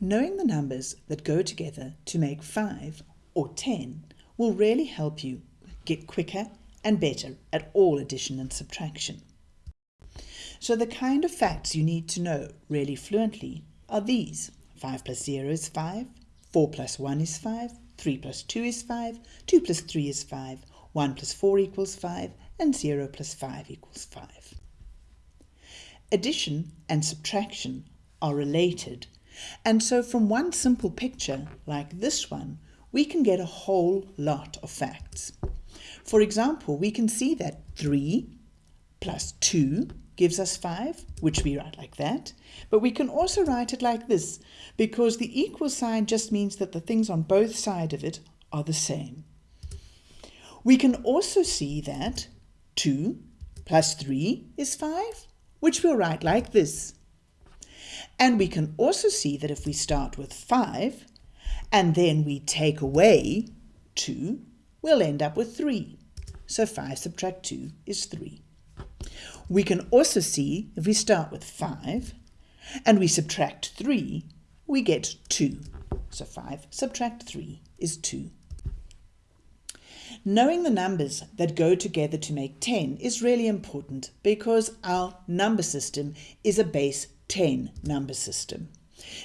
Knowing the numbers that go together to make 5 or 10 will really help you get quicker and better at all addition and subtraction. So the kind of facts you need to know really fluently are these. 5 plus 0 is 5, 4 plus 1 is 5, 3 plus 2 is 5, 2 plus 3 is 5, 1 plus 4 equals 5, and 0 plus 5 equals 5. Addition and subtraction are related and so from one simple picture, like this one, we can get a whole lot of facts. For example, we can see that 3 plus 2 gives us 5, which we write like that. But we can also write it like this, because the equal sign just means that the things on both sides of it are the same. We can also see that 2 plus 3 is 5, which we'll write like this. And we can also see that if we start with 5 and then we take away 2, we'll end up with 3. So 5 subtract 2 is 3. We can also see if we start with 5 and we subtract 3, we get 2. So 5 subtract 3 is 2. Knowing the numbers that go together to make 10 is really important because our number system is a base 10 number system.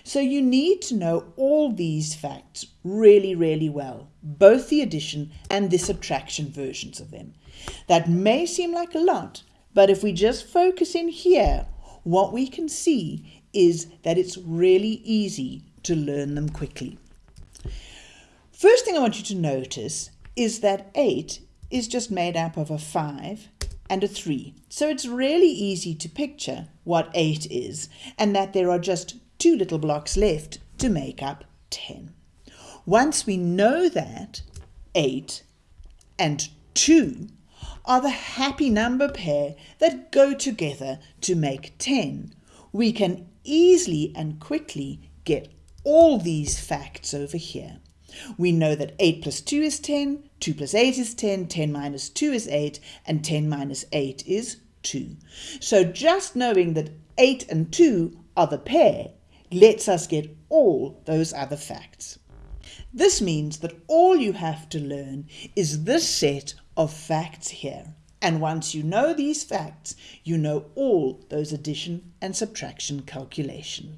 So you need to know all these facts really, really well, both the addition and the subtraction versions of them. That may seem like a lot, but if we just focus in here, what we can see is that it's really easy to learn them quickly. First thing I want you to notice is that 8 is just made up of a 5 and a 3. So it's really easy to picture what 8 is and that there are just two little blocks left to make up 10. Once we know that 8 and 2 are the happy number pair that go together to make 10, we can easily and quickly get all these facts over here. We know that 8 plus 2 is 10, 2 plus 8 is 10, 10 minus 2 is 8, and 10 minus 8 is 2. So just knowing that 8 and 2 are the pair lets us get all those other facts. This means that all you have to learn is this set of facts here. And once you know these facts, you know all those addition and subtraction calculations.